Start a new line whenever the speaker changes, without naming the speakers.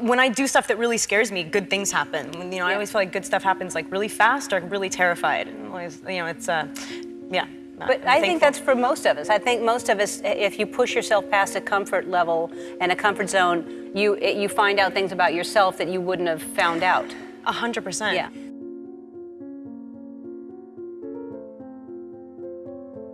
when I do stuff that really scares me, good things happen. You know, I always feel like good stuff happens like really fast or really terrified. Always, you know, it's uh, yeah.
But I think that's for most of us. I think most of us, if you push yourself past a comfort level and a comfort zone, you you find out things about yourself that you wouldn't have found out.
A hundred percent.
Yeah.